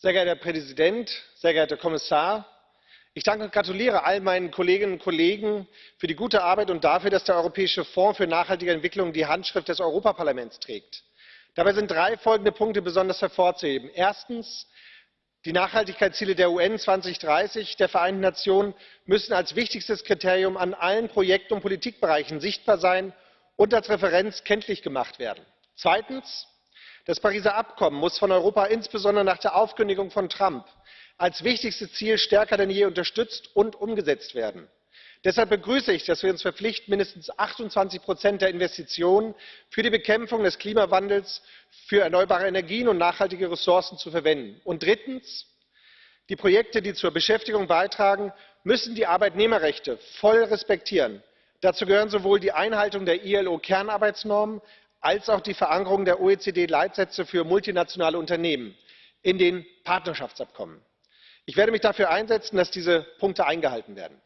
Sehr geehrter Herr Präsident, sehr geehrter Herr Kommissar! Ich danke und gratuliere all meinen Kolleginnen und Kollegen für die gute Arbeit und dafür, dass der Europäische Fonds für nachhaltige Entwicklung die Handschrift des Europäischen Parlaments trägt. Dabei sind drei folgende Punkte besonders hervorzuheben Erstens Die Nachhaltigkeitsziele der UN 2030 der Vereinten Nationen müssen als wichtigstes Kriterium an allen Projekten und Politikbereichen sichtbar sein und als Referenz kenntlich gemacht werden. Zweitens Das Pariser Abkommen muss von Europa insbesondere nach der Aufkündigung von Trump als wichtigstes Ziel stärker denn je unterstützt und umgesetzt werden. Deshalb begrüße ich, dass wir uns verpflichten, mindestens 28 der Investitionen für die Bekämpfung des Klimawandels, für erneuerbare Energien und nachhaltige Ressourcen zu verwenden. Und drittens Die Projekte, die zur Beschäftigung beitragen, müssen die Arbeitnehmerrechte voll respektieren. Dazu gehören sowohl die Einhaltung der ILO Kernarbeitsnormen als auch die Verankerung der OECD Leitsätze für multinationale Unternehmen in den Partnerschaftsabkommen ich werde mich dafür einsetzen dass diese punkte eingehalten werden.